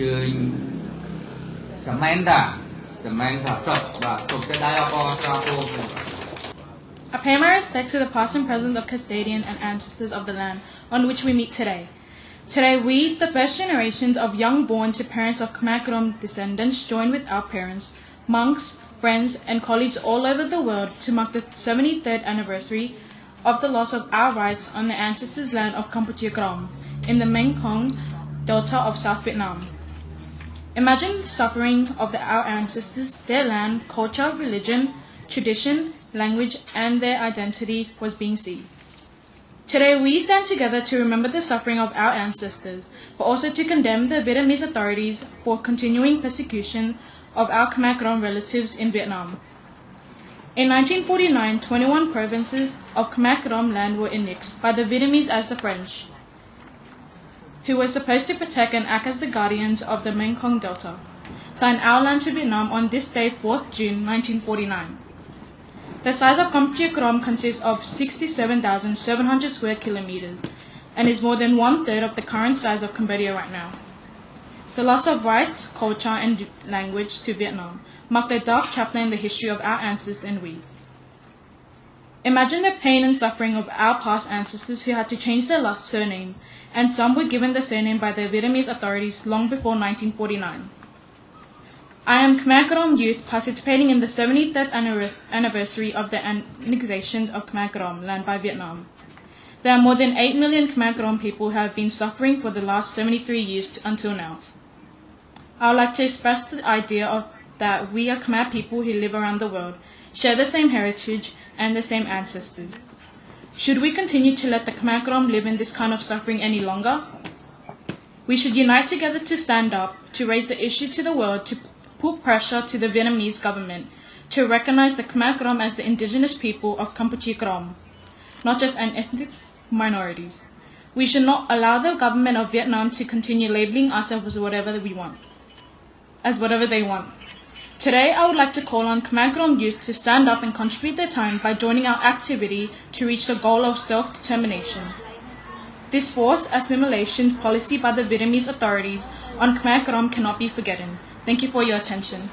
ជើញសមែនតាសមែនថាសុខបាទសូមទៅដែរអបអរសាទរ I pay my respects to the past and present of custodian and ancestors of the land on which we meet today. Today, we, the first generations of young born to parents of Khmer Krom descendants, join with our parents, monks, friends, and colleagues all over the world to mark the 73rd anniversary of the loss of our rights on the ancestors' land of Kampuchea Krom in the Mekong Delta of South Vietnam. Imagine the suffering of the, our ancestors, their land, culture, religion, tradition, language, and their identity was being seized. Today, we stand together to remember the suffering of our ancestors, but also to condemn the Vietnamese authorities for continuing persecution of our Khmer Krom relatives in Vietnam. In 1949, 21 provinces of Khmer Krom land were annexed by the Vietnamese as the French, who were supposed to protect and act as the guardians of the Mekong Delta, signed our land to Vietnam on this day, 4th June 1949. The size of Kampuchea Krom consists of 67,700 square kilometers and is more than one third of the current size of Cambodia right now. The loss of rights, culture, and language to Vietnam marked a dark chapter in the history of our ancestors and we. Imagine the pain and suffering of our past ancestors who had to change their last surname, and some were given the surname by the Vietnamese authorities long before 1949. I am Khmer Krom youth participating in the 73rd anniversary of the annexation of Khmer Krom land by Vietnam. There are more than 8 million Khmer Krom people who have been suffering for the last 73 years until now. I would like to express the idea of that we are Khmer people who live around the world, share the same heritage and the same ancestors. Should we continue to let the Khmer Krom live in this kind of suffering any longer? We should unite together to stand up, to raise the issue to the world, to put pressure to the Vietnamese government to recognize the Khmer Krom as the indigenous people of Kampuchea Krom, not just an ethnic minorities. We should not allow the government of Vietnam to continue labeling us as whatever we want, as whatever they want. Today, I would like to call on Khmer Krom youth to stand up and contribute their time by joining our activity to reach the goal of self-determination. This forced assimilation policy by the Vietnamese authorities on Khmer Krom cannot be forgotten. Thank you for your attention.